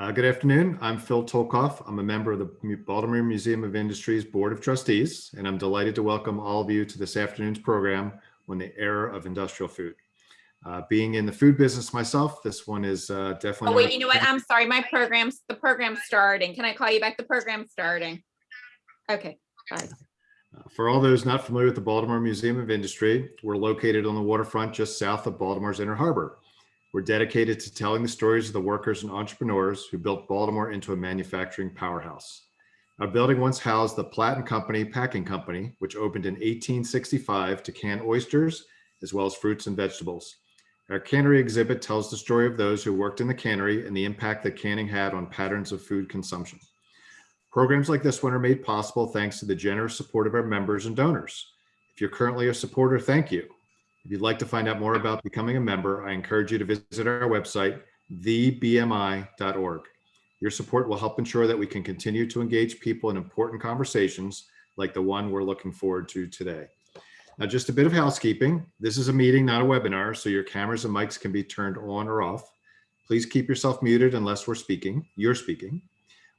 Uh, Good afternoon. I'm Phil Tolkoff. I'm a member of the Baltimore Museum of Industry's Board of Trustees, and I'm delighted to welcome all of you to this afternoon's program on the era of industrial food. Uh, Being in the food business myself, this one is uh, definitely. Oh, wait, you know what? I'm sorry, my program's, the program's starting. Can I call you back? The program's starting. Okay, bye. Uh, For all those not familiar with the Baltimore Museum of Industry, we're located on the waterfront just south of Baltimore's Inner Harbor. We're dedicated to telling the stories of the workers and entrepreneurs who built Baltimore into a manufacturing powerhouse. Our building once housed the Platt and Company Packing Company, which opened in 1865 to can oysters as well as fruits and vegetables. Our cannery exhibit tells the story of those who worked in the cannery and the impact that canning had on patterns of food consumption. Programs like this one are made possible thanks to the generous support of our members and donors. If you're currently a supporter, thank you. If you'd like to find out more about becoming a member, I encourage you to visit our website, thebmi.org. Your support will help ensure that we can continue to engage people in important conversations like the one we're looking forward to today. Now, just a bit of housekeeping. This is a meeting, not a webinar, so your cameras and mics can be turned on or off. Please keep yourself muted unless we're speaking, you're speaking.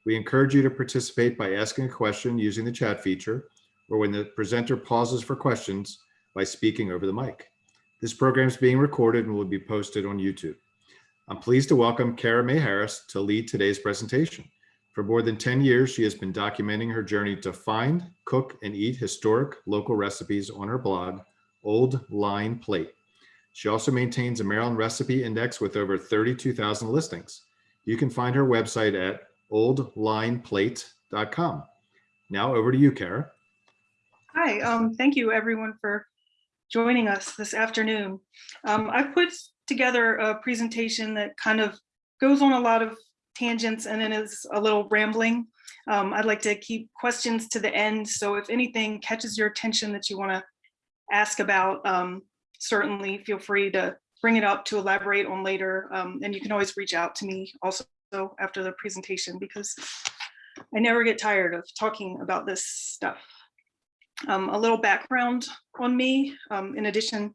We encourage you to participate by asking a question using the chat feature or when the presenter pauses for questions by speaking over the mic. This program is being recorded and will be posted on YouTube. I'm pleased to welcome Kara Mae Harris to lead today's presentation. For more than 10 years, she has been documenting her journey to find, cook, and eat historic local recipes on her blog, Old Line Plate. She also maintains a Maryland recipe index with over 32,000 listings. You can find her website at oldlineplate.com. Now over to you, Kara. Hi, um, thank you everyone for joining us this afternoon. Um, I've put together a presentation that kind of goes on a lot of tangents and is a little rambling. Um, I'd like to keep questions to the end. So if anything catches your attention that you want to ask about, um, certainly feel free to bring it up to elaborate on later. Um, and you can always reach out to me also after the presentation because I never get tired of talking about this stuff. Um, a little background on me, um, in addition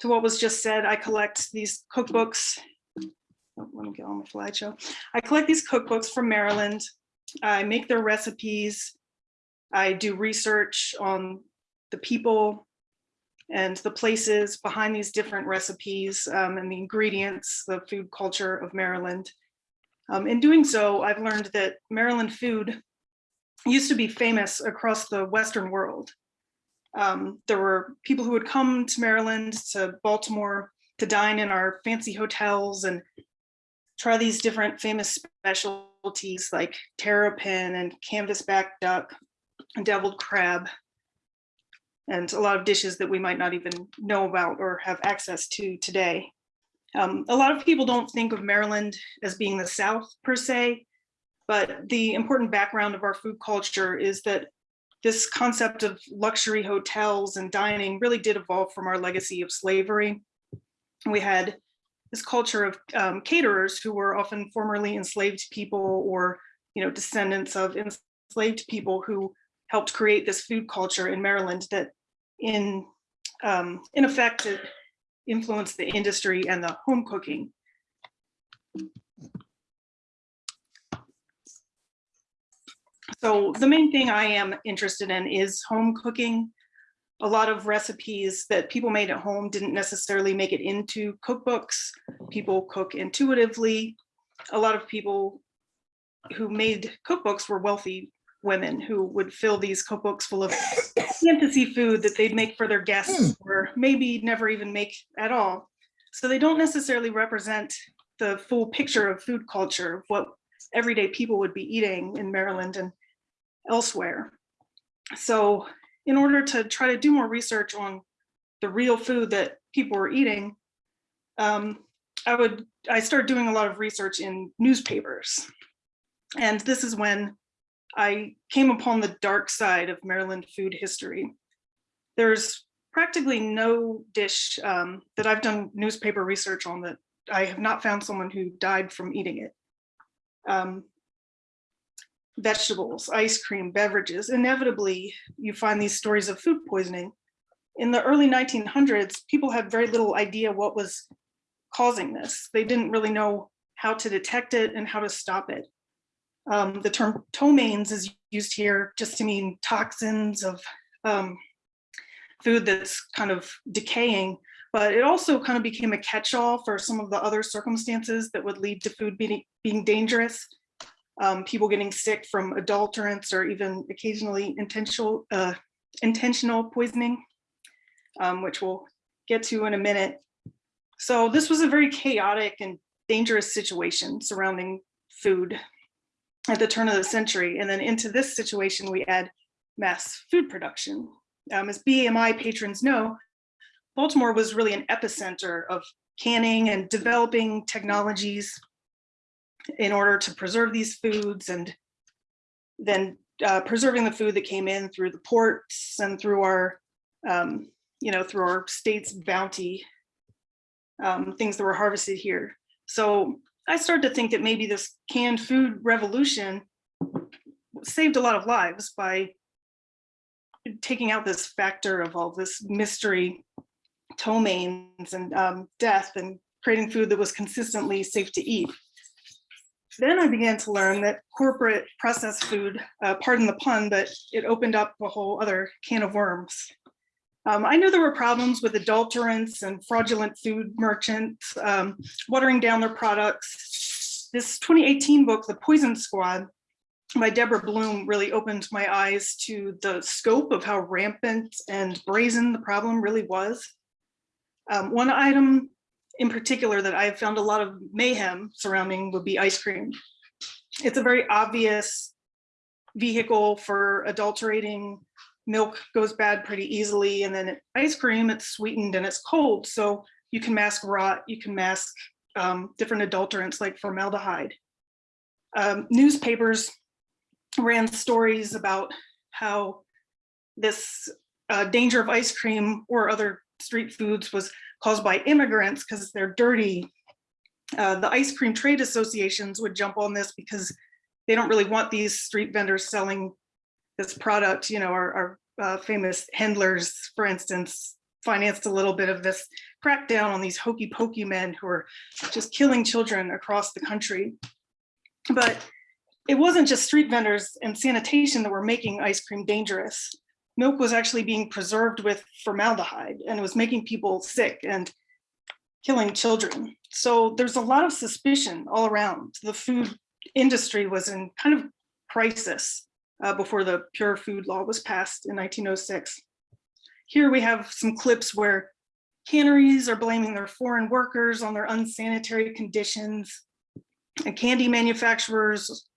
to what was just said, I collect these cookbooks. Oh, let me get on my slideshow. I collect these cookbooks from Maryland. I make their recipes. I do research on the people and the places behind these different recipes um, and the ingredients, the food culture of Maryland. Um, in doing so, I've learned that Maryland food used to be famous across the Western world. Um, there were people who would come to Maryland, to Baltimore, to dine in our fancy hotels and try these different famous specialties like terrapin and canvasback duck and deviled crab and a lot of dishes that we might not even know about or have access to today. Um, a lot of people don't think of Maryland as being the South per se, but the important background of our food culture is that this concept of luxury hotels and dining really did evolve from our legacy of slavery. We had this culture of um, caterers who were often formerly enslaved people or you know descendants of enslaved people who helped create this food culture in Maryland that in um, in effect influenced the industry and the home cooking. So the main thing I am interested in is home cooking. A lot of recipes that people made at home didn't necessarily make it into cookbooks. People cook intuitively. A lot of people who made cookbooks were wealthy women who would fill these cookbooks full of fantasy food that they'd make for their guests hmm. or maybe never even make at all. So they don't necessarily represent the full picture of food culture, what everyday people would be eating in Maryland and elsewhere. So in order to try to do more research on the real food that people were eating, um, I would I started doing a lot of research in newspapers. And this is when I came upon the dark side of Maryland food history. There's practically no dish um, that I've done newspaper research on that I have not found someone who died from eating it. Um, vegetables, ice cream, beverages, inevitably you find these stories of food poisoning. In the early 1900s, people had very little idea what was causing this. They didn't really know how to detect it and how to stop it. Um, the term ptomaines is used here just to mean toxins of um, food that's kind of decaying, but it also kind of became a catch-all for some of the other circumstances that would lead to food being, being dangerous. Um, people getting sick from adulterants or even occasionally intentional, uh, intentional poisoning, um, which we'll get to in a minute. So this was a very chaotic and dangerous situation surrounding food at the turn of the century. And then into this situation, we add mass food production. Um, as BMI patrons know, Baltimore was really an epicenter of canning and developing technologies in order to preserve these foods and then uh, preserving the food that came in through the ports and through our, um, you know, through our state's bounty, um, things that were harvested here. So I started to think that maybe this canned food revolution saved a lot of lives by taking out this factor of all this mystery, ptomaines and um, death and creating food that was consistently safe to eat. Then I began to learn that corporate processed food, uh, pardon the pun, but it opened up a whole other can of worms. Um, I knew there were problems with adulterants and fraudulent food merchants um, watering down their products. This 2018 book, The Poison Squad, by Deborah Blum really opened my eyes to the scope of how rampant and brazen the problem really was. Um, one item in particular that I've found a lot of mayhem surrounding would be ice cream. It's a very obvious vehicle for adulterating. Milk goes bad pretty easily and then ice cream, it's sweetened and it's cold. So you can mask rot, you can mask um, different adulterants like formaldehyde. Um, newspapers ran stories about how this uh, danger of ice cream or other street foods was caused by immigrants because they're dirty. Uh, the ice cream trade associations would jump on this because they don't really want these street vendors selling this product. You know, our, our uh, famous Hendlers, for instance, financed a little bit of this crackdown on these hokey pokey men who are just killing children across the country. But it wasn't just street vendors and sanitation that were making ice cream dangerous. Milk was actually being preserved with formaldehyde and it was making people sick and killing children. So there's a lot of suspicion all around. The food industry was in kind of crisis uh, before the Pure Food Law was passed in 1906. Here we have some clips where canneries are blaming their foreign workers on their unsanitary conditions and candy manufacturers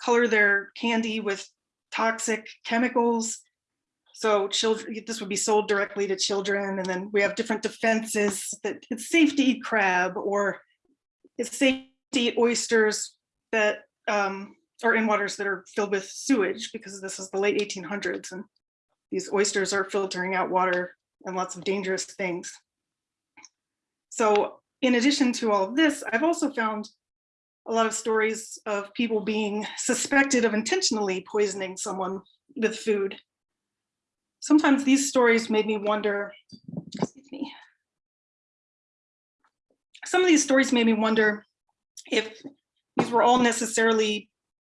color their candy with toxic chemicals. So children, this would be sold directly to children. And then we have different defenses that it's safe to eat crab or it's safe to eat oysters that um, are in waters that are filled with sewage because this is the late 1800s and these oysters are filtering out water and lots of dangerous things. So in addition to all of this, I've also found a lot of stories of people being suspected of intentionally poisoning someone with food. Sometimes these stories made me wonder, excuse me. Some of these stories made me wonder if these were all necessarily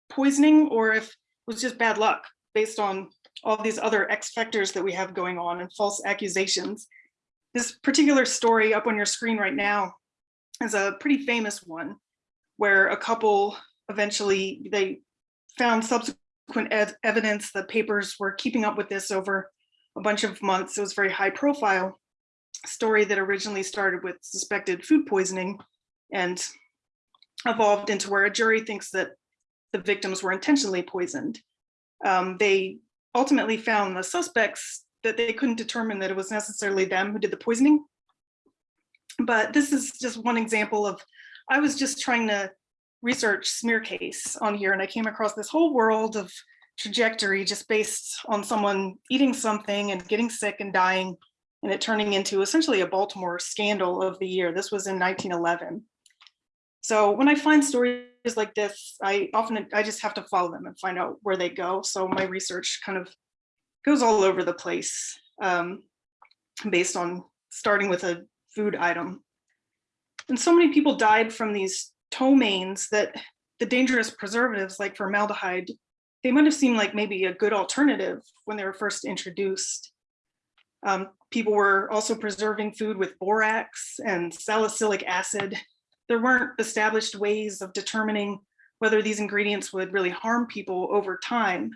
poisoning or if it was just bad luck based on all these other X factors that we have going on and false accusations. This particular story up on your screen right now is a pretty famous one where a couple eventually they found subsequent evidence the papers were keeping up with this over a bunch of months. It was very high profile story that originally started with suspected food poisoning and evolved into where a jury thinks that the victims were intentionally poisoned. Um, they ultimately found the suspects that they couldn't determine that it was necessarily them who did the poisoning. But this is just one example of I was just trying to research smear case on here and I came across this whole world of trajectory just based on someone eating something and getting sick and dying and it turning into essentially a Baltimore scandal of the year. This was in 1911. So when I find stories like this, I often, I just have to follow them and find out where they go. So my research kind of goes all over the place um, based on starting with a food item. And so many people died from these ptomaines that the dangerous preservatives like formaldehyde, they might have seemed like maybe a good alternative when they were first introduced. Um, people were also preserving food with borax and salicylic acid. There weren't established ways of determining whether these ingredients would really harm people over time.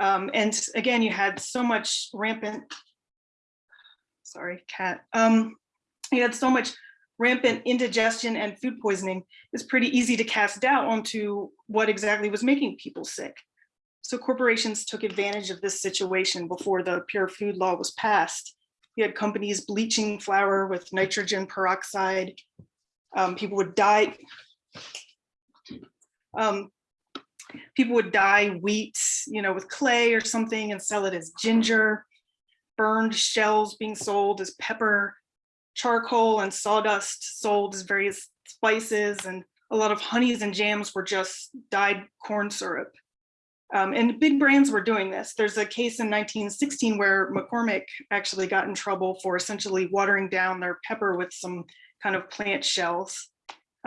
Um, and again, you had so much rampant, sorry, cat. Um, you had so much rampant indigestion and food poisoning. It's pretty easy to cast doubt onto what exactly was making people sick. So corporations took advantage of this situation before the pure food law was passed. You had companies bleaching flour with nitrogen peroxide. Um, people would dye. Um, people would dye wheat, you know, with clay or something and sell it as ginger. Burned shells being sold as pepper, charcoal and sawdust sold as various spices, and a lot of honeys and jams were just dyed corn syrup. Um, and big brands were doing this. There's a case in 1916 where McCormick actually got in trouble for essentially watering down their pepper with some kind of plant shells.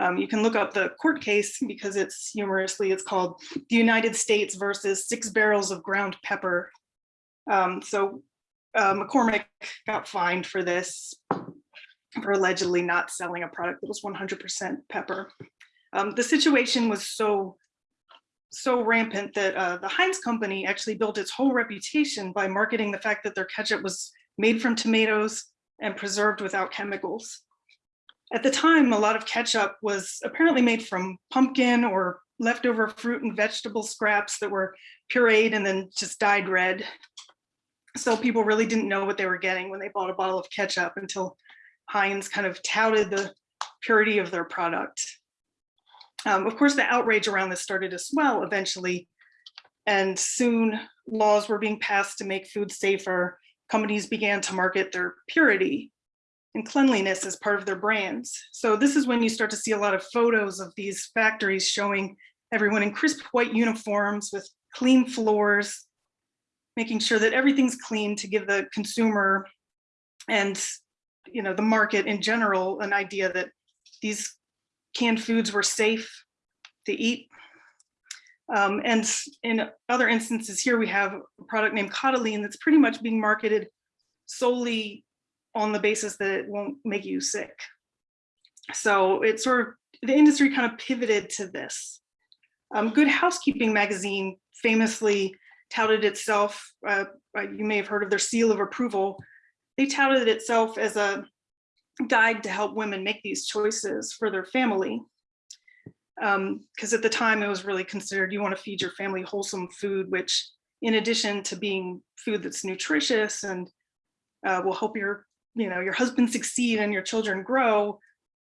Um, you can look up the court case because it's humorously, it's called the United States versus six barrels of ground pepper. Um, so uh, McCormick got fined for this, for allegedly not selling a product that was 100% pepper. Um, the situation was so so rampant that uh, the Heinz company actually built its whole reputation by marketing the fact that their ketchup was made from tomatoes and preserved without chemicals. At the time, a lot of ketchup was apparently made from pumpkin or leftover fruit and vegetable scraps that were pureed and then just dyed red. So people really didn't know what they were getting when they bought a bottle of ketchup until Heinz kind of touted the purity of their product. Um, of course, the outrage around this started to swell eventually, and soon laws were being passed to make food safer. Companies began to market their purity and cleanliness as part of their brands. So this is when you start to see a lot of photos of these factories showing everyone in crisp white uniforms with clean floors, making sure that everything's clean to give the consumer and you know the market in general an idea that these canned foods were safe to eat. Um, and in other instances here, we have a product named Cottolene that's pretty much being marketed solely on the basis that it won't make you sick. So it's sort of, the industry kind of pivoted to this. Um, Good Housekeeping magazine famously touted itself, uh, you may have heard of their seal of approval. They touted itself as a guide to help women make these choices for their family. Because um, at the time it was really considered you want to feed your family wholesome food, which in addition to being food that's nutritious and uh, will help your, you know, your husband succeed and your children grow,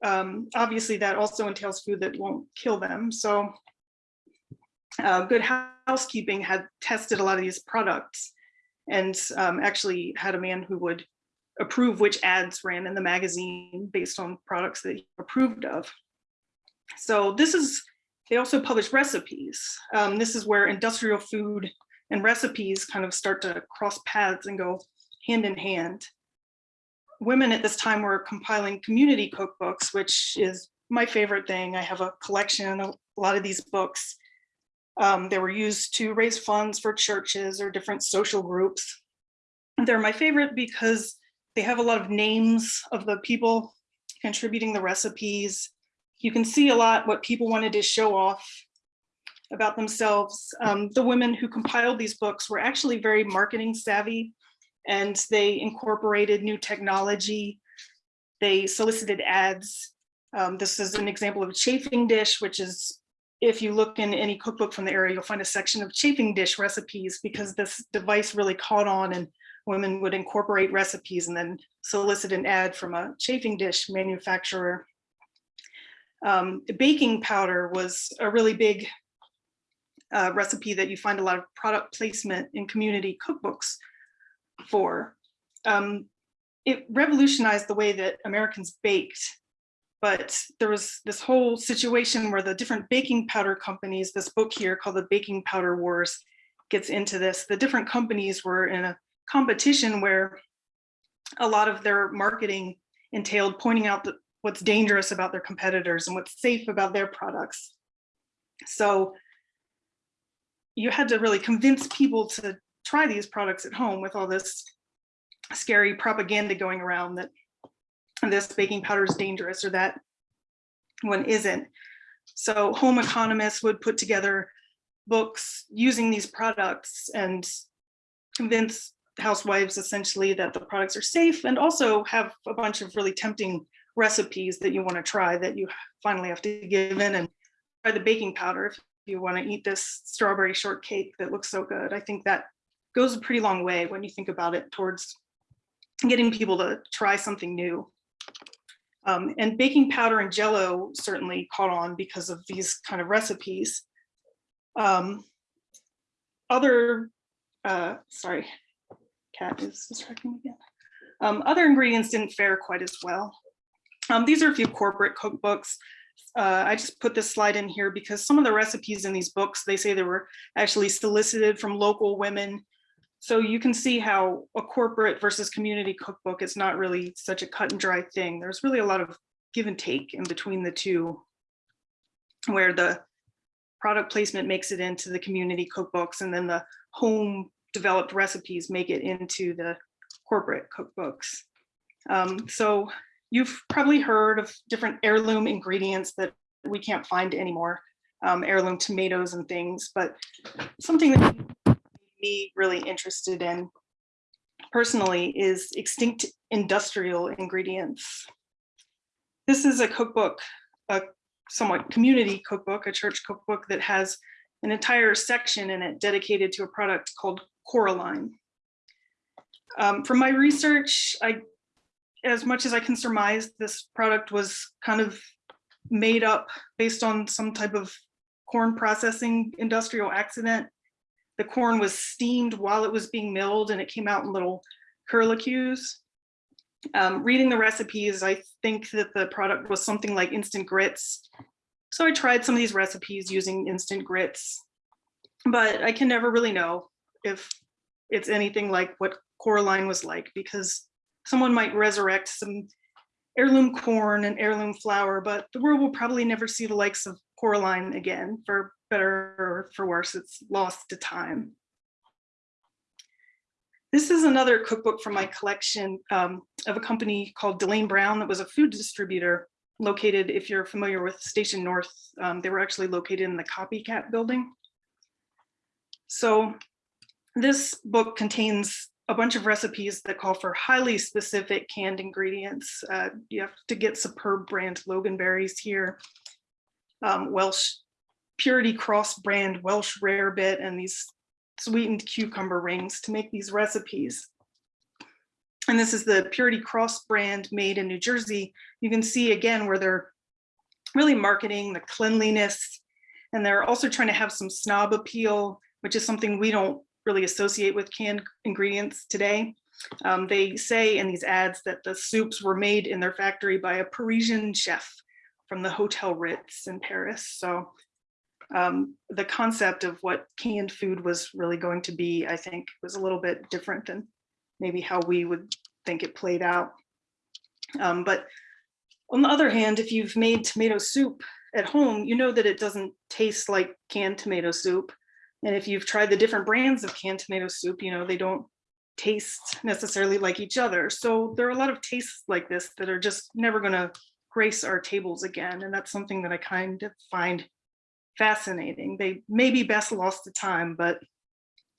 um, obviously that also entails food that won't kill them. So uh, Good Housekeeping had tested a lot of these products and um, actually had a man who would approve which ads ran in the magazine based on products that he approved of. So this is, they also publish recipes. Um, this is where industrial food and recipes kind of start to cross paths and go hand in hand. Women at this time were compiling community cookbooks, which is my favorite thing. I have a collection, of a lot of these books. Um, they were used to raise funds for churches or different social groups. They're my favorite because they have a lot of names of the people contributing the recipes. You can see a lot what people wanted to show off about themselves. Um, the women who compiled these books were actually very marketing savvy and they incorporated new technology. They solicited ads. Um, this is an example of a chafing dish, which is, if you look in any cookbook from the area, you'll find a section of chafing dish recipes because this device really caught on and women would incorporate recipes and then solicit an ad from a chafing dish manufacturer. Um, baking powder was a really big uh, recipe that you find a lot of product placement in community cookbooks for. Um, it revolutionized the way that Americans baked, but there was this whole situation where the different baking powder companies, this book here called the Baking Powder Wars gets into this. The different companies were in a competition where a lot of their marketing entailed pointing out the, what's dangerous about their competitors and what's safe about their products. So you had to really convince people to try these products at home with all this scary propaganda going around that this baking powder is dangerous or that one isn't. So home economists would put together books using these products and convince housewives essentially that the products are safe and also have a bunch of really tempting recipes that you want to try that you finally have to give in and try the baking powder if you want to eat this strawberry shortcake that looks so good. I think that goes a pretty long way when you think about it towards getting people to try something new. Um, and baking powder and jello certainly caught on because of these kind of recipes. Um, other, uh, sorry, cat is distracting again. Um, other ingredients didn't fare quite as well. Um, these are a few corporate cookbooks. Uh, I just put this slide in here because some of the recipes in these books, they say they were actually solicited from local women. So you can see how a corporate versus community cookbook is not really such a cut and dry thing. There's really a lot of give and take in between the two, where the product placement makes it into the community cookbooks and then the home developed recipes make it into the corporate cookbooks. Um, so you've probably heard of different heirloom ingredients that we can't find anymore, um, heirloom tomatoes and things, but something that me really interested in personally is extinct industrial ingredients. This is a cookbook, a somewhat community cookbook, a church cookbook that has an entire section in it dedicated to a product called Coraline. Um, from my research, I, as much as I can surmise, this product was kind of made up based on some type of corn processing industrial accident. The corn was steamed while it was being milled and it came out in little curlicues. Um, reading the recipes, I think that the product was something like instant grits. So I tried some of these recipes using instant grits, but I can never really know if it's anything like what Coraline was like because someone might resurrect some heirloom corn and heirloom flour, but the world will probably never see the likes of Coraline again, for better or for worse, it's lost to time. This is another cookbook from my collection um, of a company called Delane Brown that was a food distributor located, if you're familiar with Station North, um, they were actually located in the Copycat building. So this book contains a bunch of recipes that call for highly specific canned ingredients. Uh, you have to get superb brand Loganberries here, um, Welsh Purity Cross brand Welsh Rarebit, and these sweetened cucumber rings to make these recipes. And this is the Purity Cross brand made in New Jersey. You can see again where they're really marketing the cleanliness and they're also trying to have some snob appeal, which is something we don't really associate with canned ingredients today. Um, they say in these ads that the soups were made in their factory by a Parisian chef from the Hotel Ritz in Paris. So um, the concept of what canned food was really going to be, I think, was a little bit different than maybe how we would think it played out. Um, but on the other hand, if you've made tomato soup at home, you know that it doesn't taste like canned tomato soup. And if you've tried the different brands of canned tomato soup, you know, they don't taste necessarily like each other. So there are a lot of tastes like this that are just never going to grace our tables again. And that's something that I kind of find fascinating. They may be best lost to time, but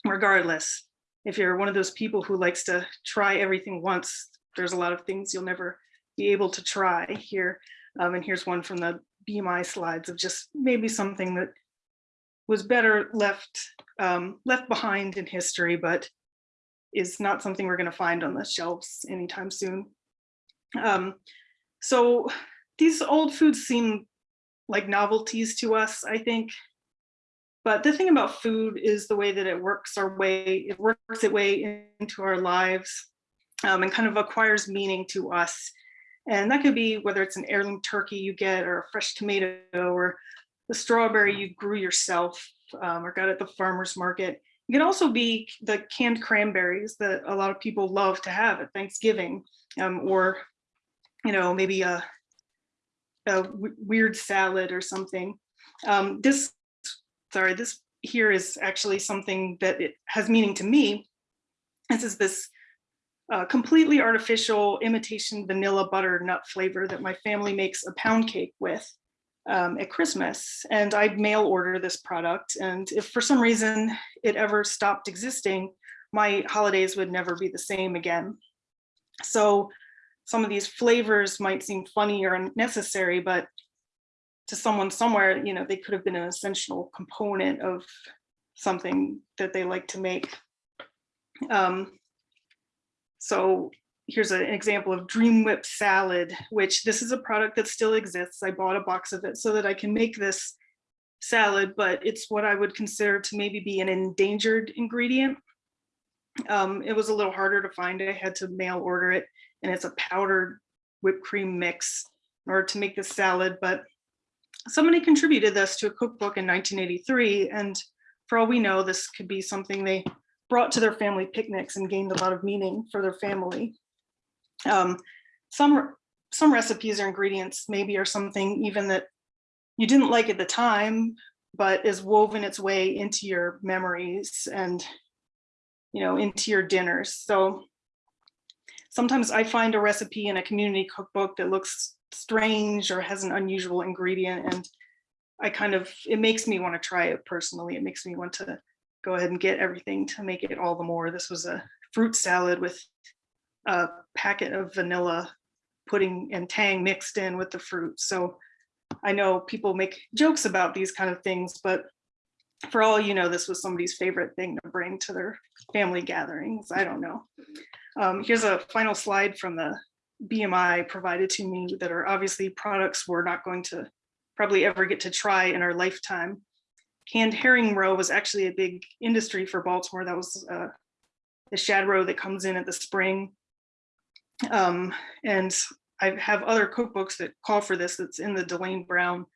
regardless, if you're one of those people who likes to try everything once, there's a lot of things you'll never be able to try here. Um, and here's one from the BMI slides of just maybe something that was better left um, left behind in history, but is not something we're going to find on the shelves anytime soon. Um, so these old foods seem like novelties to us, I think. But the thing about food is the way that it works our way, it works its way into our lives um, and kind of acquires meaning to us. And that could be whether it's an heirloom turkey you get or a fresh tomato or the strawberry you grew yourself um, or got at the farmer's market. It can also be the canned cranberries that a lot of people love to have at Thanksgiving um, or, you know, maybe a weird salad or something. Um, this, sorry, this here is actually something that it has meaning to me. This is this uh, completely artificial imitation vanilla butter nut flavor that my family makes a pound cake with um, at Christmas. And I'd mail order this product. And if for some reason it ever stopped existing, my holidays would never be the same again. So some of these flavors might seem funny or unnecessary, but to someone somewhere, you know, they could have been an essential component of something that they like to make. Um, so here's an example of Dream Whip salad, which this is a product that still exists. I bought a box of it so that I can make this salad, but it's what I would consider to maybe be an endangered ingredient. Um, it was a little harder to find. I had to mail order it and it's a powdered whipped cream mix in order to make this salad, but somebody contributed this to a cookbook in 1983. And for all we know, this could be something they brought to their family picnics and gained a lot of meaning for their family. Um, some, some recipes or ingredients maybe are something even that you didn't like at the time, but is woven its way into your memories and, you know, into your dinners. So sometimes I find a recipe in a community cookbook that looks strange or has an unusual ingredient and I kind of, it makes me want to try it personally. It makes me want to go ahead and get everything to make it all the more. This was a fruit salad with a packet of vanilla pudding and tang mixed in with the fruit. So I know people make jokes about these kind of things, but for all you know, this was somebody's favorite thing to bring to their family gatherings. I don't know. Um, here's a final slide from the BMI provided to me that are obviously products we're not going to probably ever get to try in our lifetime. Canned herring roe was actually a big industry for Baltimore. That was uh, the shad roe that comes in at the spring. Um, and I have other cookbooks that call for this that's in the Delane Brown.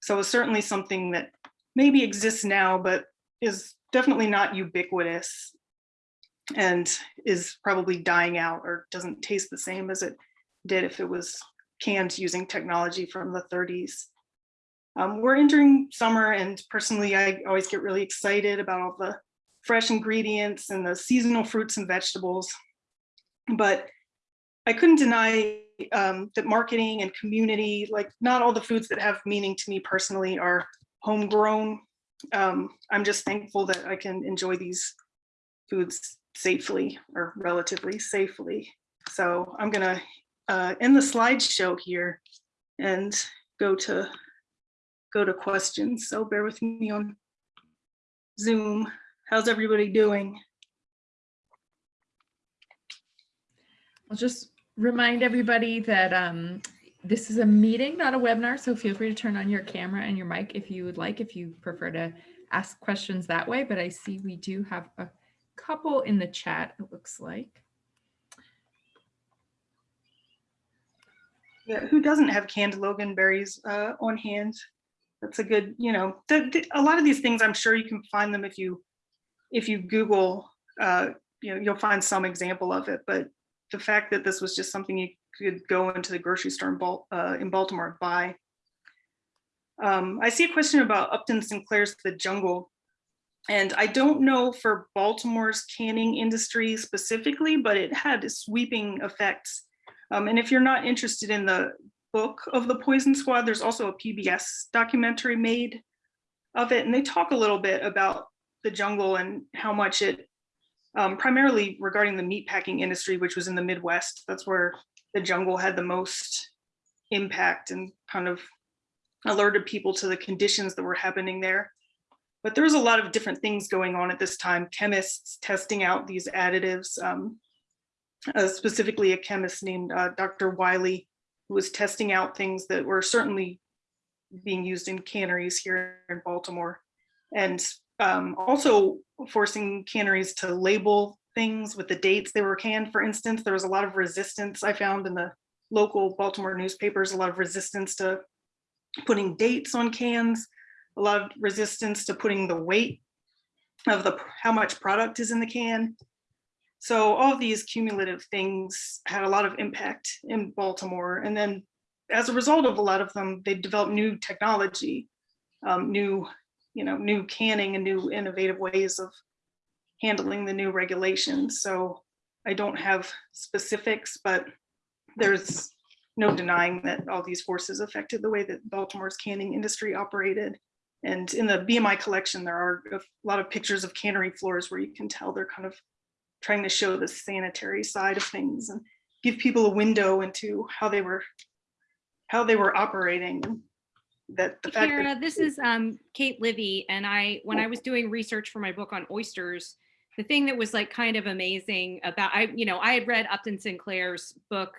So it's certainly something that maybe exists now, but is definitely not ubiquitous and is probably dying out or doesn't taste the same as it did if it was canned using technology from the 30s. Um, we're entering summer and personally, I always get really excited about all the fresh ingredients and the seasonal fruits and vegetables. But I couldn't deny um, that marketing and community, like not all the foods that have meaning to me personally are homegrown. Um, I'm just thankful that I can enjoy these foods safely or relatively safely. So I'm gonna uh, end the slideshow here and go to go to questions. So bear with me on Zoom. How's everybody doing? I'll just remind everybody that um, this is a meeting, not a webinar, so feel free to turn on your camera and your mic if you would like, if you prefer to ask questions that way. But I see we do have a couple in the chat, it looks like. Yeah, who doesn't have canned loganberries uh, on hand? That's a good, you know, the, the, a lot of these things, I'm sure you can find them if you if you Google, uh, you know, you'll find some example of it. But the fact that this was just something you could go into the grocery store in, Bal uh, in Baltimore and buy. Um, I see a question about Upton Sinclair's The Jungle. And I don't know for Baltimore's canning industry specifically, but it had sweeping effects. Um, and if you're not interested in the book of the Poison Squad, there's also a PBS documentary made of it. And they talk a little bit about the jungle and how much it, um, primarily regarding the meatpacking industry, which was in the Midwest. That's where the jungle had the most impact and kind of alerted people to the conditions that were happening there. But there was a lot of different things going on at this time, chemists testing out these additives, um, uh, specifically a chemist named uh, Dr. Wiley, who was testing out things that were certainly being used in canneries here in Baltimore. And um, also forcing canneries to label things with the dates they were canned. For instance, there was a lot of resistance I found in the local Baltimore newspapers, a lot of resistance to putting dates on cans, a lot of resistance to putting the weight of the how much product is in the can. So all of these cumulative things had a lot of impact in Baltimore. And then as a result of a lot of them, they developed new technology, um, new, you know, new canning and new innovative ways of handling the new regulations. So I don't have specifics, but there's no denying that all these forces affected the way that Baltimore's canning industry operated. And in the BMI collection, there are a lot of pictures of cannery floors where you can tell they're kind of trying to show the sanitary side of things and give people a window into how they were how they were operating. That the fact that Kara, this is um, Kate Livie, and I, when I was doing research for my book on oysters, the thing that was like kind of amazing about, I, you know, I had read Upton Sinclair's book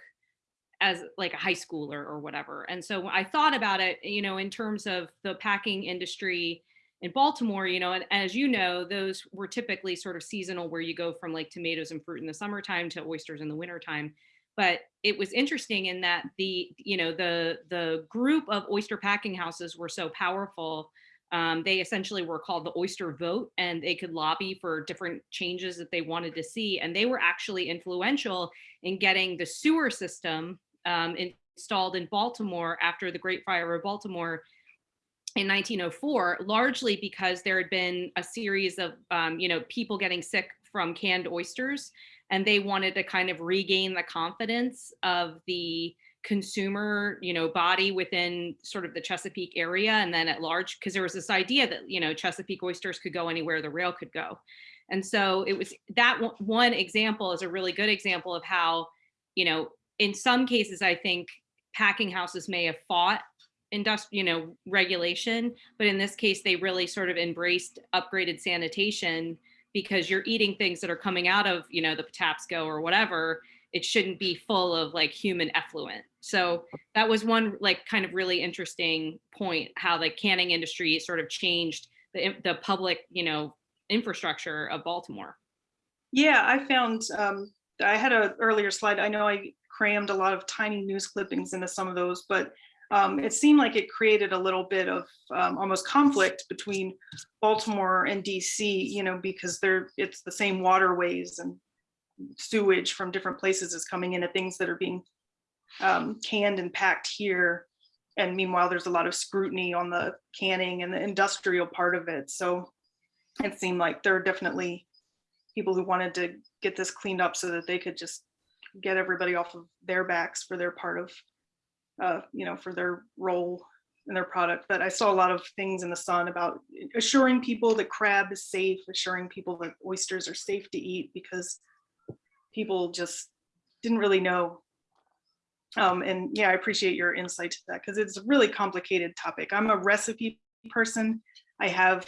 as like a high schooler or whatever. And so I thought about it, you know, in terms of the packing industry in Baltimore, you know, and as you know, those were typically sort of seasonal where you go from like tomatoes and fruit in the summertime to oysters in the wintertime but it was interesting in that the you know the the group of oyster packing houses were so powerful um, they essentially were called the oyster vote and they could lobby for different changes that they wanted to see and they were actually influential in getting the sewer system um, installed in baltimore after the great fire of baltimore in 1904 largely because there had been a series of um, you know people getting sick from canned oysters and they wanted to kind of regain the confidence of the consumer you know body within sort of the chesapeake area and then at large because there was this idea that you know chesapeake oysters could go anywhere the rail could go. And so it was that one- example is a really good example of how you know in some cases i think packing houses may have fought industrial you know regulation but in this case they really sort of embraced upgraded sanitation because you're eating things that are coming out of you know the Patapsco or whatever it shouldn't be full of like human effluent so that was one like kind of really interesting point how the canning industry sort of changed the, the public you know infrastructure of baltimore Yeah, I found, um, I had a earlier slide. I know I crammed a lot of tiny news clippings into some of those, but um, it seemed like it created a little bit of um, almost conflict between Baltimore and DC, you know, because they're, it's the same waterways and sewage from different places is coming into things that are being um, canned and packed here. And meanwhile, there's a lot of scrutiny on the canning and the industrial part of it. So it seemed like there are definitely people who wanted to get this cleaned up so that they could just get everybody off of their backs for their part of, uh, you know, for their role in their product. But I saw a lot of things in the sun about assuring people that crab is safe, assuring people that oysters are safe to eat because people just didn't really know. Um, and yeah, I appreciate your insight to that because it's a really complicated topic. I'm a recipe person. I have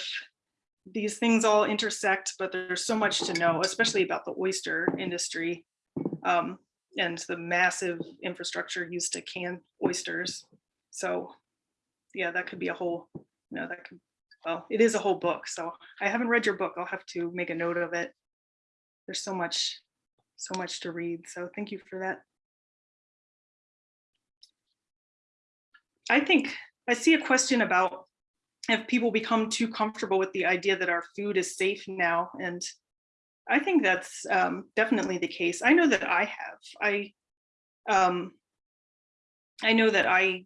these things all intersect, but there's so much to know, especially about the oyster industry um, and the massive infrastructure used to can oysters. So yeah, that could be a whole, you know, that could, well, it is a whole book. So I haven't read your book. I'll have to make a note of it. There's so much, so much to read. So thank you for that. I think I see a question about if people become too comfortable with the idea that our food is safe now? And I think that's um, definitely the case. I know that I have. I um, I know that I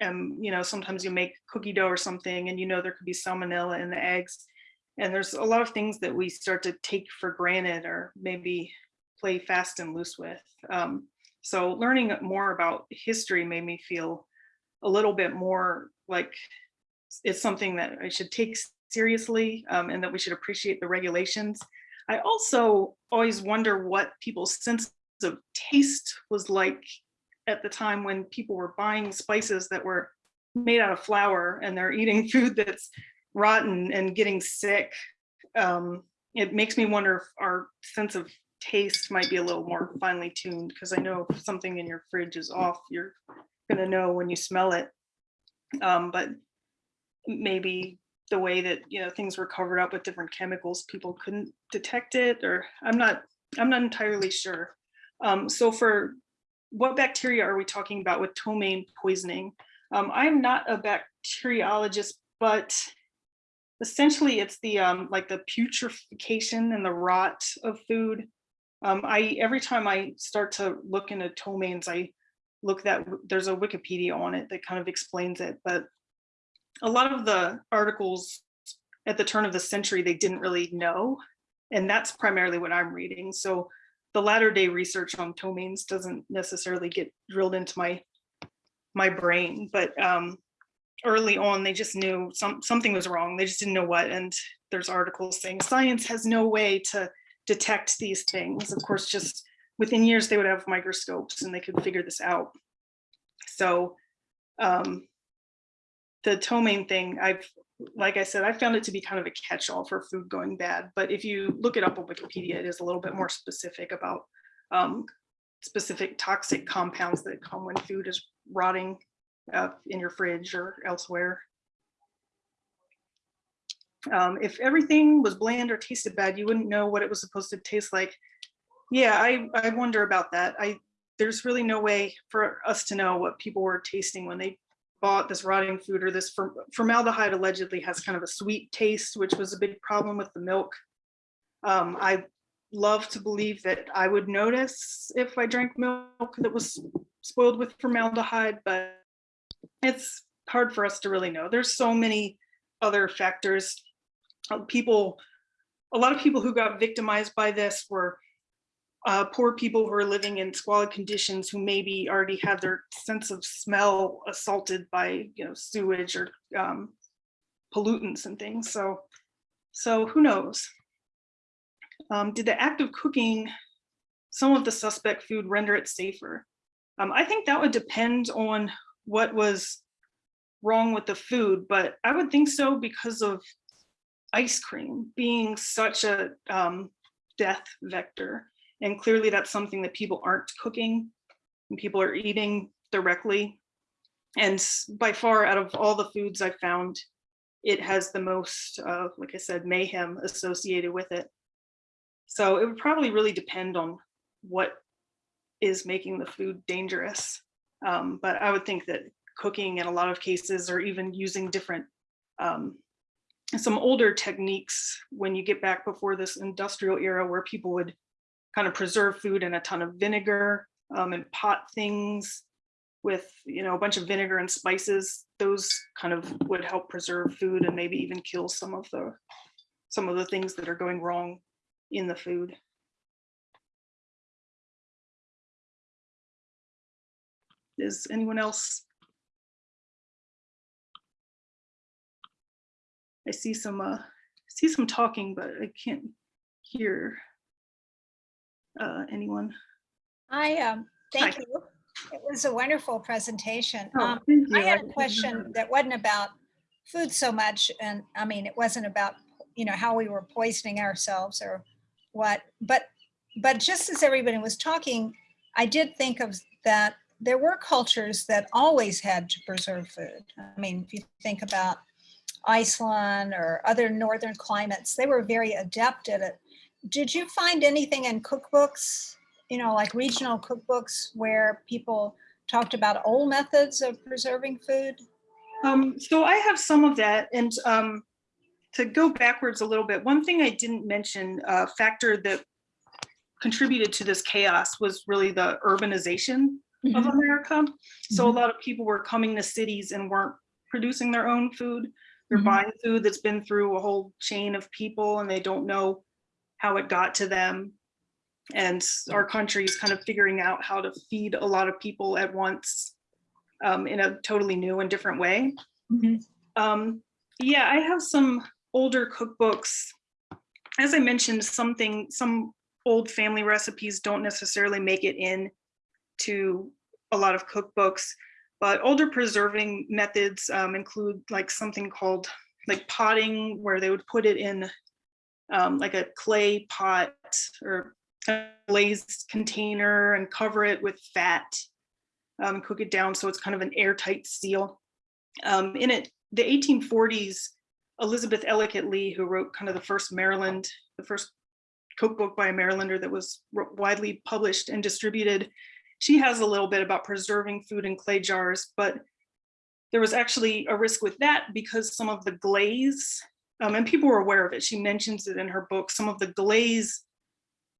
am, you know, sometimes you make cookie dough or something and you know there could be salmonella in the eggs. And there's a lot of things that we start to take for granted or maybe play fast and loose with. Um, so learning more about history made me feel a little bit more like it's something that I should take seriously um, and that we should appreciate the regulations. I also always wonder what people's sense of taste was like at the time when people were buying spices that were made out of flour and they're eating food that's rotten and getting sick. Um, it makes me wonder if our sense of taste might be a little more finely tuned because I know if something in your fridge is off, you're gonna know when you smell it. Um, but maybe the way that you know things were covered up with different chemicals people couldn't detect it or i'm not i'm not entirely sure. Um, so for what bacteria are we talking about with ptomaine poisoning? Um, i'm not a bacteriologist but essentially it's the um, like the putrefaction and the rot of food. Um, i every time i start to look into ptomaines i look that, there's a Wikipedia on it that kind of explains it, but a lot of the articles at the turn of the century, they didn't really know. And that's primarily what I'm reading. So the latter day research on ptomaines doesn't necessarily get drilled into my my brain, but um, early on, they just knew some something was wrong. They just didn't know what. And there's articles saying science has no way to detect these things. Of course, just within years, they would have microscopes and they could figure this out. So um, the ptomaine thing, I've, like I said, I found it to be kind of a catch-all for food going bad. But if you look it up on Wikipedia, it is a little bit more specific about um, specific toxic compounds that come when food is rotting uh, in your fridge or elsewhere. Um, if everything was bland or tasted bad, you wouldn't know what it was supposed to taste like. Yeah, I, I wonder about that. I there's really no way for us to know what people were tasting when they bought this rotting food or this formaldehyde allegedly has kind of a sweet taste, which was a big problem with the milk. Um, I love to believe that I would notice if I drank milk that was spoiled with formaldehyde, but it's hard for us to really know. There's so many other factors. Uh, People, a lot of people who got victimized by this were uh, poor people who are living in squalid conditions who maybe already have their sense of smell assaulted by, you know, sewage or um, pollutants and things. So, so who knows? Um, did the act of cooking some of the suspect food render it safer? Um, I think that would depend on what was wrong with the food, but I would think so because of ice cream being such a um, death vector. And clearly that's something that people aren't cooking and people are eating directly. And by far out of all the foods I've found, it has the most, uh, like I said, mayhem associated with it. So it would probably really depend on what is making the food dangerous. Um, but I would think that cooking in a lot of cases or even using different um, some older techniques when you get back before this industrial era where people would kind of preserve food in a ton of vinegar um, and pot things with you know a bunch of vinegar and spices. Those kind of would help preserve food and maybe even kill some of the some of the things that are going wrong in the food. Is anyone else? I see some uh see some talking, but I can't hear uh anyone. I, um, thank Hi. you. It was a wonderful presentation. Oh, Um, I had a question that wasn't about food so much, and I mean, it wasn't about, you know, how we were poisoning ourselves or what, but, but just as everybody was talking, I did think of that there were cultures that always had to preserve food. I mean, if you think about Iceland or other northern climates, they were very adept at it. Did you find anything in cookbooks, you know, like regional cookbooks where people talked about old methods of preserving food? Um, so I have some of that and um to go backwards a little bit, one thing I didn't mention, a factor that contributed to this chaos was really the urbanization of America. So a Mhm. lot of people were coming to cities and weren't producing their own food. They're Mhm. buying food that's been through a whole chain of people and they don't know how it got to them. And our country is kind of figuring out how to feed a lot of people at once um, in a totally new and different way. Mhm. Um, yeah, I have some older cookbooks. As I mentioned, something, some old family recipes don't necessarily make it in to a lot of cookbooks, but older preserving methods um, include like something called like potting, where they would put it in um, like a clay pot or a glazed container and cover it with fat, um, cook it down so it's kind of an airtight seal. Um, in it, the 1840s, Elizabeth Ellicott Lea, who wrote kind of the first Maryland, the first cookbook by a Marylander that was widely published and distributed, she has a little bit about preserving food in clay jars, but there was actually a risk with that because some of the glaze, um, and people were aware of it, she mentions it in her book, some of the glaze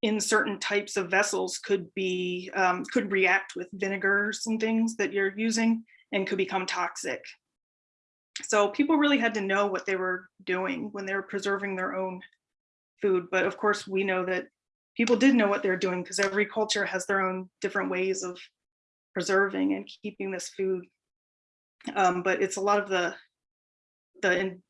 in certain types of vessels could be, um, could react with vinegars and things that you're using and could become toxic. So people really had to know what they were doing when they were preserving their own food. But of course, we know that people did know what they're doing because every culture has their own different ways of preserving and keeping this food. Um, but it's a lot of the the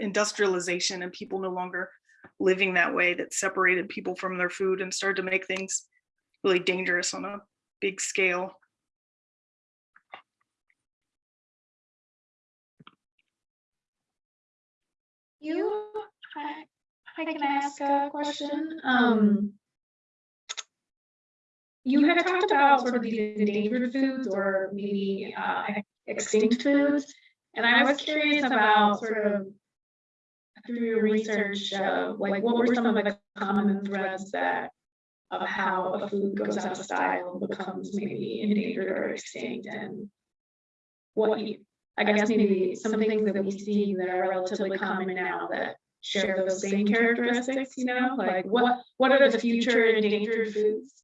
industrialization and people no longer living that way that separated people from their food and started to make things really dangerous on a big scale. You, I, I can ask a question. Um, you had talked about sort of these endangered foods or maybe uh, extinct foods. And I was curious about sort of through your research, uh, like what were some of the common threads that of how a food goes out of style and becomes maybe endangered or extinct and what you, I guess maybe some things that we see that are relatively common now that share those same characteristics, you know, like what, what are the future endangered foods?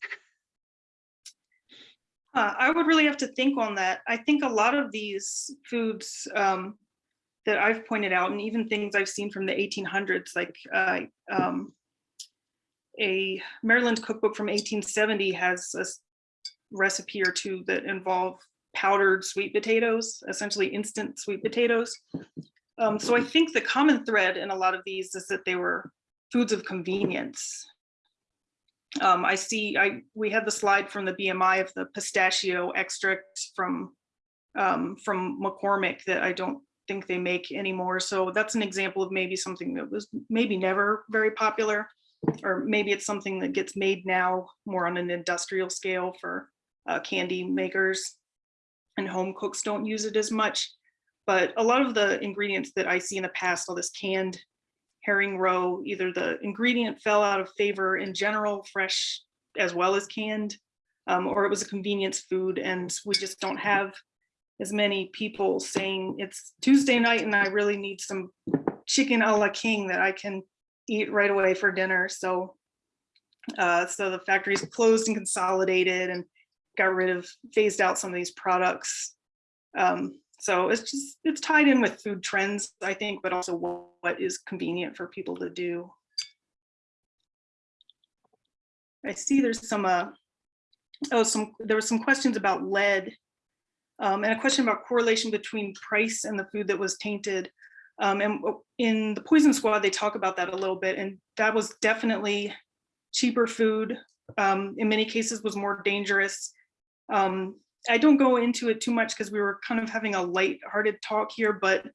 Uh, I would really have to think on that. I think a lot of these foods um, that I've pointed out, and even things I've seen from the 1800s, like uh, um, a Maryland cookbook from 1870 has a recipe or two that involve powdered sweet potatoes, essentially instant sweet potatoes. Um, so I think the common thread in a lot of these is that they were foods of convenience. Um, I see, I, we had the slide from the BMI of the pistachio extract from, um, from McCormick that I don't think they make anymore. So that's an example of maybe something that was maybe never very popular. Or maybe it's something that gets made now more on an industrial scale for uh, candy makers. And home cooks don't use it as much. But a lot of the ingredients that I see in the past, all this canned herring roe, either the ingredient fell out of favor in general, fresh as well as canned, um, or it was a convenience food and we just don't have as many people saying it's Tuesday night and I really need some chicken a la king that I can eat right away for dinner. So, uh, so the factories closed and consolidated and got rid of, phased out some of these products. Um, so it's just, it's tied in with food trends, I think, but also what, what is convenient for people to do. I see there's some, uh, oh, some, there were some questions about lead. Um, and a question about correlation between price and the food that was tainted. Um, and in the Poison Squad, they talk about that a little bit, and that was definitely cheaper food. Um, in many cases was more dangerous. Um, I don't go into it too much because we were kind of having a light-hearted talk here, but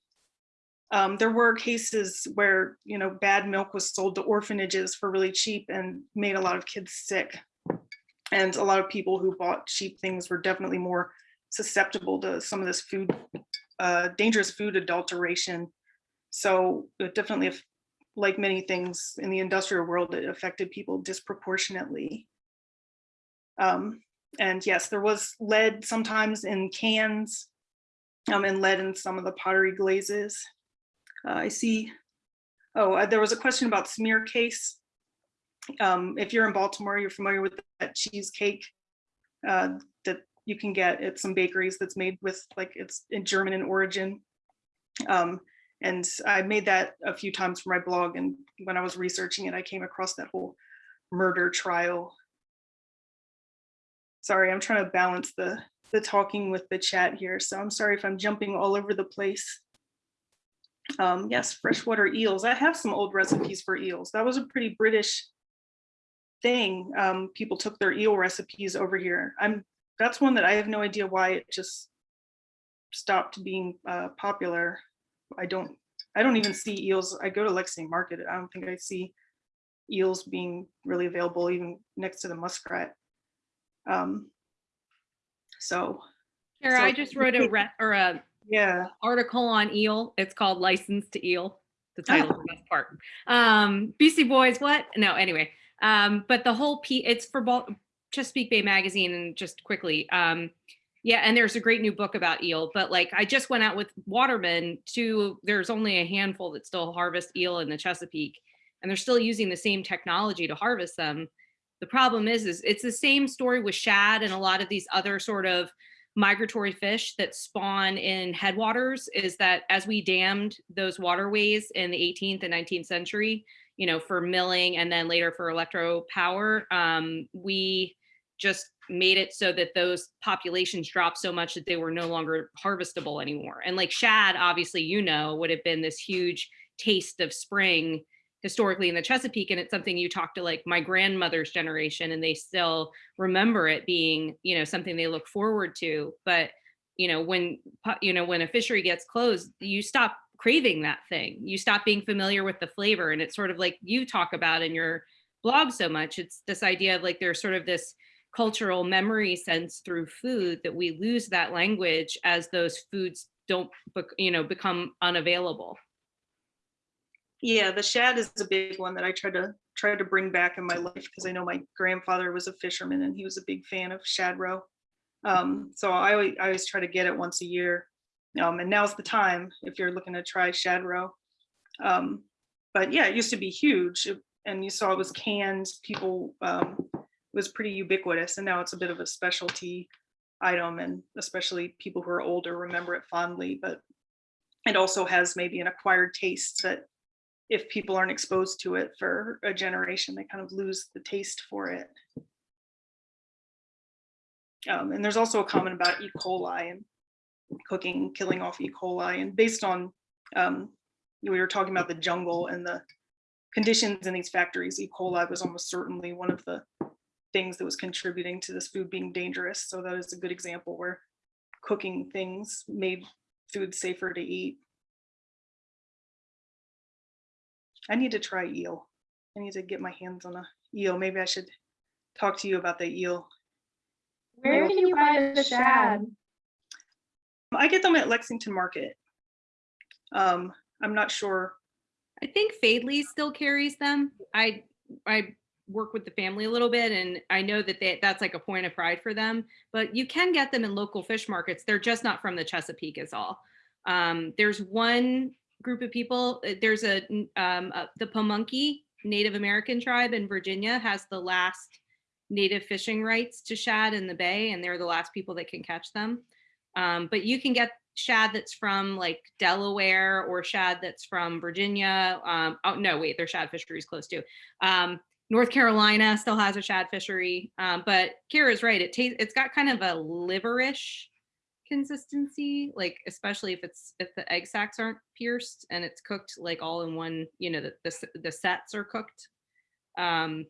um, there were cases where you know bad milk was sold to orphanages for really cheap and made a lot of kids sick. And a lot of people who bought cheap things were definitely more susceptible to some of this food, uh, dangerous food adulteration. So it definitely, like many things in the industrial world, it affected people disproportionately. Um, and yes, there was lead sometimes in cans um, and lead in some of the pottery glazes. Uh, I see, oh, uh, there was a question about smear case. Um, if you're in Baltimore, you're familiar with that cheesecake uh, you can get at some bakeries that's made with like it's in German in origin. Um, and I made that a few times for my blog. And when I was researching it, I came across that whole murder trial. Sorry, I'm trying to balance the, the talking with the chat here. So I'm sorry if I'm jumping all over the place. Um, yes, freshwater eels. I have some old recipes for eels. That was a pretty British thing. Um, people took their eel recipes over here. I'm that's one that I have no idea why it just stopped being uh, popular. I don't, I don't even see eels. I go to Lexington Market. I don't think I see eels being really available even next to the muskrat. Um, so Kara, I just wrote a re- or a yeah, article on eel. It's called License to Eel. The Oh. title is the best part. Um, BC Boys, what? No, anyway. Um, but the whole P it's for Chesapeake Bay Magazine and just quickly. Um, yeah, and there's a great new book about eel, but like I just went out with Waterman to there's only a handful that still harvest eel in the Chesapeake, and they're still using the same technology to harvest them. The problem is, is it's the same story with shad and a lot of these other sort of migratory fish that spawn in headwaters is that as we dammed those waterways in the 18th and 19th century, you know, for milling and then later for electro power, um, we just made it so that those populations dropped so much that they were no longer harvestable anymore. And like shad, obviously, you know, would have been this huge taste of spring historically in the Chesapeake. And it's something you talk to like my grandmother's generation and they still remember it being, you know, something they look forward to. But, you know, when, you know, when a fishery gets closed, you stop craving that thing. You stop being familiar with the flavor. And it's sort of like you talk about in your blog so much. It's this idea of like there's sort of this cultural memory sense through food that we lose that language as those foods don't, you know, become unavailable. Yeah, the shad is a big one that I try to try to bring back in my life because I know my grandfather was a fisherman and he was a big fan of shad roe. Um, so I always, I always try to get it once a year. Um, and now's the time if you're looking to try shad roe. Um, but yeah, it used to be huge and you saw it was canned. People um, was pretty ubiquitous and now it's a bit of a specialty item and especially people who are older remember it fondly. But it also has maybe an acquired taste that if people aren't exposed to it for a generation, they kind of lose the taste for it. Um, and there's also a comment about E. coli and cooking, killing off E. coli, and based on um, we were talking about the jungle and the conditions in these factories, E. coli was almost certainly one of the things that was contributing to this food being dangerous. So that is a good example where cooking things made food safer to eat. I need to try eel. I need to get my hands on a eel. Maybe I should talk to you about the eel. Where can you buy the shad? I get them at Lexington Market. Um, I'm not sure. I think Faidley still carries them. I I work with the family a little bit and I know that they, that's like a point of pride for them, but you can get them in local fish markets. They're just not from the Chesapeake is all. Um, there's one group of people, uh, there's a, um, uh, the Pamunkey Native American tribe in Virginia has the last native fishing rights to shad in the bay and they're the last people that can catch them. Um, but you can get shad that's from like Delaware or shad that's from Virginia. Um, oh no, wait, their shad fisheries close too. Um, North Carolina still has a shad fishery, um, but Kara's right. It tastes, it's got kind of a liverish consistency, like especially if it's if the egg sacs aren't pierced and it's cooked like all in one. You know, the the, the sets are cooked. Um,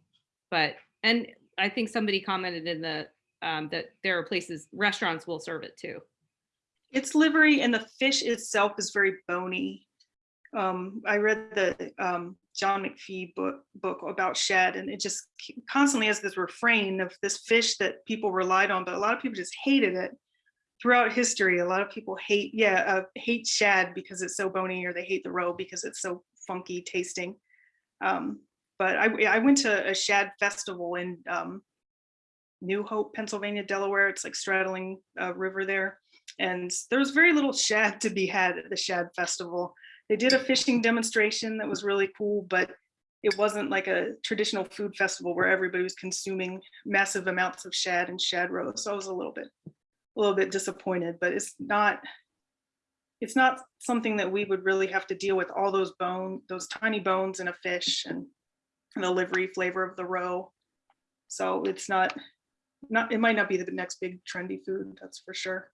but and I think somebody commented in the um, that there are places restaurants will serve it too. It's livery and the fish itself is very bony. Um, I read the um, John McPhee book, book about shad and it just constantly has this refrain of this fish that people relied on, but a lot of people just hated it. Throughout history, a lot of people hate, yeah, uh, hate shad because it's so bony or they hate the roe because it's so funky tasting. Um, but I, I went to a shad festival in um, New Hope, Pennsylvania, Delaware. It's like straddling a river there. And there was very little shad to be had at the shad festival. They did a fishing demonstration that was really cool, but it wasn't like a traditional food festival where everybody was consuming massive amounts of shad and shad roe. So I was a little bit, a little bit disappointed, but it's not, it's not something that we would really have to deal with all those bone, those tiny bones in a fish and the livery flavor of the roe. So it's not, not, it might not be the next big trendy food, that's for sure.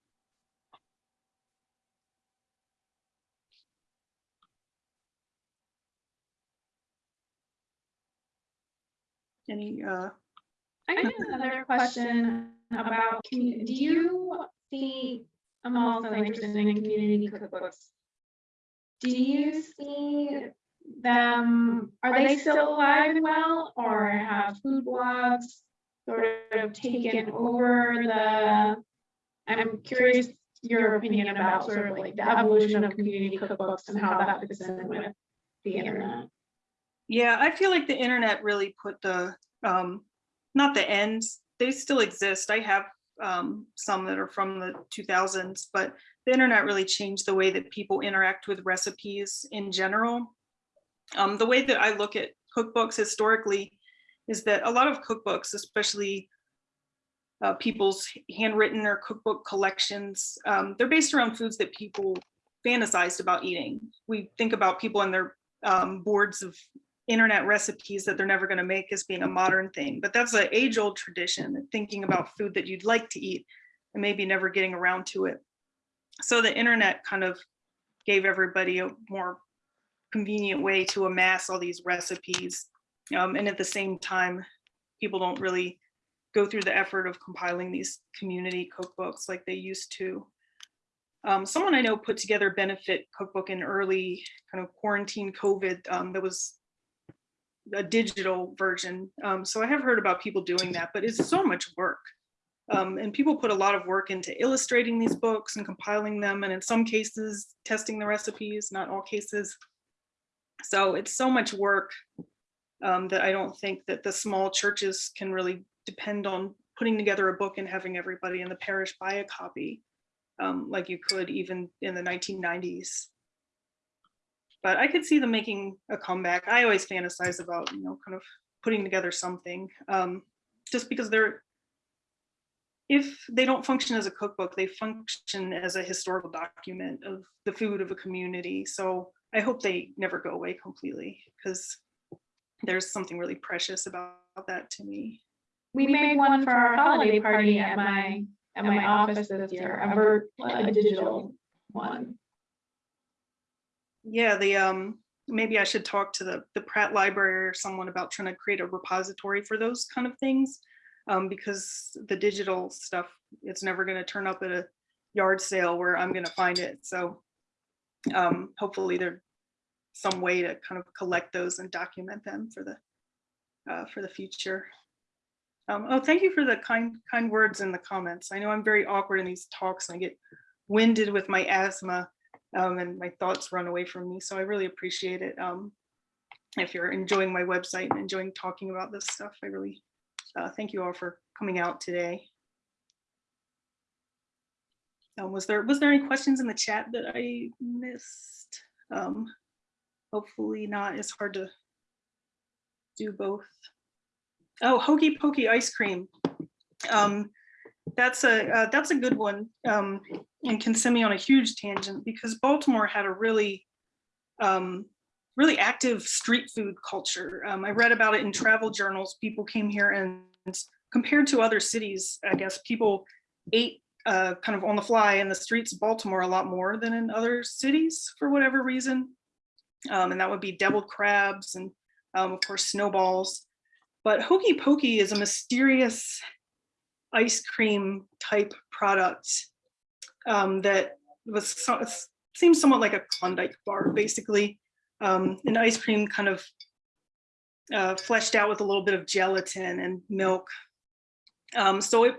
Any, uh, I have another question about, commu- do you see, I'm also interested in community cookbooks. Do you see them, are they still alive and well, or have food blogs sort of taken over the? I'm curious your opinion about sort of like the evolution of community cookbooks and how that fits in with the internet. Yeah, I feel like the internet really put the, um, not the ends, they still exist. I have um, some that are from the 2000s, but the internet really changed the way that people interact with recipes in general. Um, the way that I look at cookbooks historically, is that a lot of cookbooks, especially uh, people's handwritten or cookbook collections, um, they're based around foods that people fantasized about eating. We think about people and their um, boards of internet recipes that they're never going to make as being a modern thing, but that's an age-old tradition, thinking about food that you'd like to eat and maybe never getting around to it. So the internet kind of gave everybody a more convenient way to amass all these recipes. Um, and at the same time, people don't really go through the effort of compiling these community cookbooks like they used to. Um, someone I know put together a benefit cookbook in early kind of quarantine COVID um, that was a digital version. Um, so I have heard about people doing that, but it's so much work. Um, and people put a lot of work into illustrating these books and compiling them, and in some cases, testing the recipes, not all cases. So it's so much work um, that I don't think that the small churches can really depend on putting together a book and having everybody in the parish buy a copy, um, like you could even in the 1990s. But I could see them making a comeback. I always fantasize about, you know, kind of putting together something, um, just because they're if they don't function as a cookbook, they function as a historical document of the food of a community. So I hope they never go away completely because there's something really precious about that to me. We made one for our holiday party at my, at my office this year, a ver- a digital one. Yeah, the um maybe I should talk to the the Pratt Library or someone about trying to create a repository for those kind of things. Um, because the digital stuff, it's never going to turn up at a yard sale where I'm going to find it. So um, hopefully there's some way to kind of collect those and document them for the uh, for the future. Um, oh, thank you for the kind kind words in the comments. I know I'm very awkward in these talks and I get winded with my asthma um, and my thoughts run away from me. So I really appreciate it. Um, if you're enjoying my website and enjoying talking about this stuff, I really uh, thank you all for coming out today. Um, was there was there any questions in the chat that I missed? Um, hopefully not. It's hard to do both. Oh, hokey pokey ice cream. Um, that's a uh, that's a good one um, and can send me on a huge tangent because Baltimore had a really um, really active street food culture. Um, I read about it in travel journals. People came here and compared to other cities, I guess people ate uh, kind of on the fly in the streets of Baltimore a lot more than in other cities for whatever reason. Um, and that would be deviled crabs and um, of course snowballs. But hokey pokey is a mysterious ice cream type product um, that was so, seems somewhat like a Klondike bar, basically. Um, an ice cream kind of uh, fleshed out with a little bit of gelatin and milk. Um, so it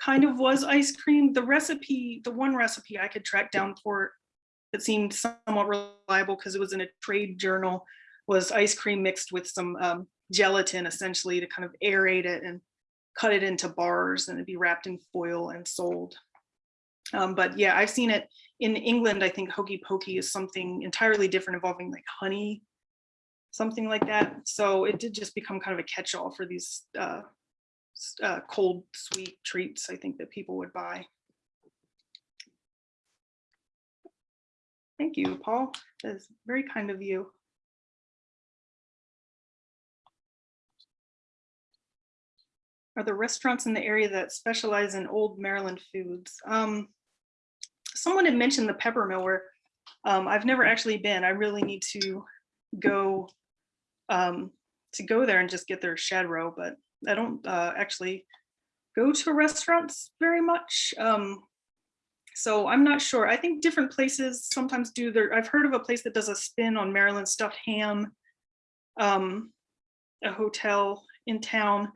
kind of was ice cream. The recipe, the one recipe I could track down for it that seemed somewhat reliable because it was in a trade journal was ice cream mixed with some um, gelatin essentially to kind of aerate it and cut it into bars and it'd be wrapped in foil and sold. Um, but yeah, I've seen it in England. I think hokey pokey is something entirely different involving like honey, something like that. So it did just become kind of a catch-all for these uh, uh, cold sweet treats, I think that people would buy. Thank you, Paul. That's very kind of you. Are there restaurants in the area that specialize in old Maryland foods? Um, someone had mentioned the pepper where um, I've never actually been. I really need to go um, to go there and just get their shad roe, but I don't uh, actually go to restaurants very much. Um, so I'm not sure. I think different places sometimes do their, I've heard of a place that does a spin on Maryland stuffed ham, um, a hotel in town.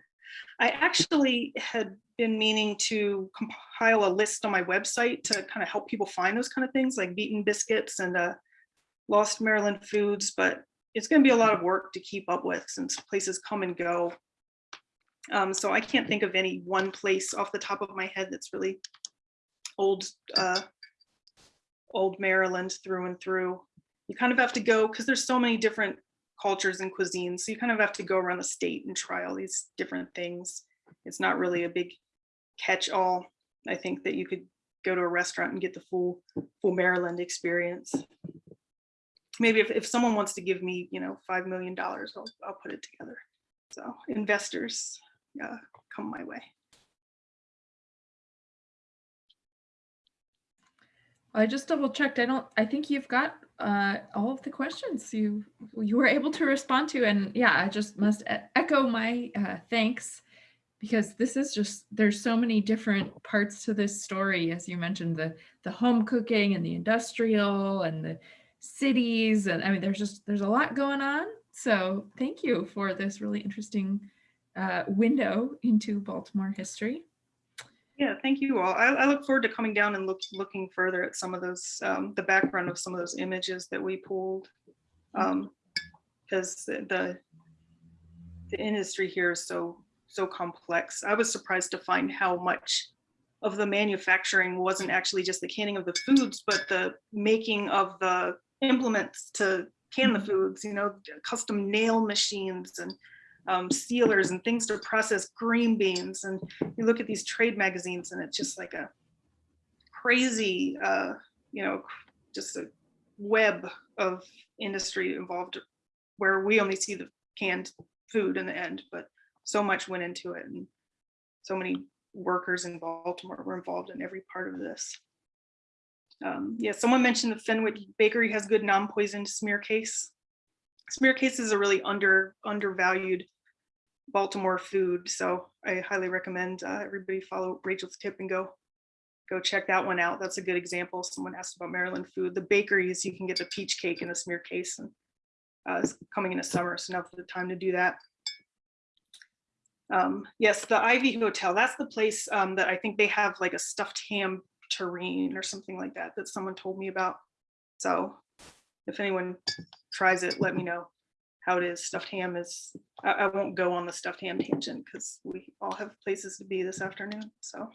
I actually had been meaning to compile a list on my website to kind of help people find those kind of things like beaten biscuits and uh, lost Maryland foods, but it's going to be a lot of work to keep up with since places come and go. Um, so I can't think of any one place off the top of my head that's really old, uh, old Maryland through and through. You kind of have to go because there's so many different cultures and cuisines. So you kind of have to go around the state and try all these different things. It's not really a big catch-all. I think that you could go to a restaurant and get the full, full Maryland experience. Maybe if, if someone wants to give me, you know, $5 million, I'll, I'll put it together. So investors, uh, come my way. I just double checked. I don't, I think you've got uh, all of the questions you you were able to respond to. And yeah, I just must echo my uh, thanks because this is just, there's so many different parts to this story. As you mentioned, the, the home cooking and the industrial and the cities. And I mean, there's just, there's a lot going on. So thank you for this really interesting uh, window into Baltimore history. Yeah, thank you all. I, I look forward to coming down and look, looking further at some of those, um, the background of some of those images that we pulled. Um, because the, the, the industry here is so, so complex. I was surprised to find how much of the manufacturing wasn't actually just the canning of the foods, but the making of the implements to can the foods, you know, custom nail machines and um, sealers and things to process green beans. And you look at these trade magazines and it's just like a crazy, uh, you know, just a web of industry involved where we only see the canned food in the end, but so much went into it. And so many workers in Baltimore were involved in every part of this. Um, yeah, someone mentioned the Fenwick Bakery has good non-poisoned smear case. Smear case is a really under undervalued Baltimore food, so I highly recommend uh, everybody follow Rachel's tip and go go check that one out. That's a good example. Someone asked about Maryland food. The bakeries, you can get the peach cake in a smear case, and uh, it's coming in the summer, so now's the time to do that. Um, yes, the Ivy Hotel. That's the place um, that I think they have like a stuffed ham terrine or something like that that someone told me about. So if anyone tries it, let me know how it is. Stuffed ham is, I, I won't go on the stuffed ham tangent because we all have places to be this afternoon, so.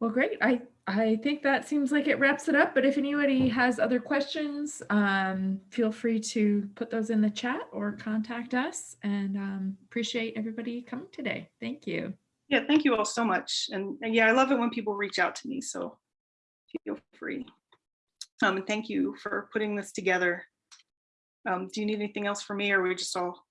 Well, great. I, I think that seems like it wraps it up, but if anybody has other questions, um, feel free to put those in the chat or contact us and um, appreciate everybody coming today. Thank you. Yeah, thank you all so much. And, and yeah, I love it when people reach out to me, so feel free. Um, and thank you for putting this together. Um, do you need anything else from me or are we just all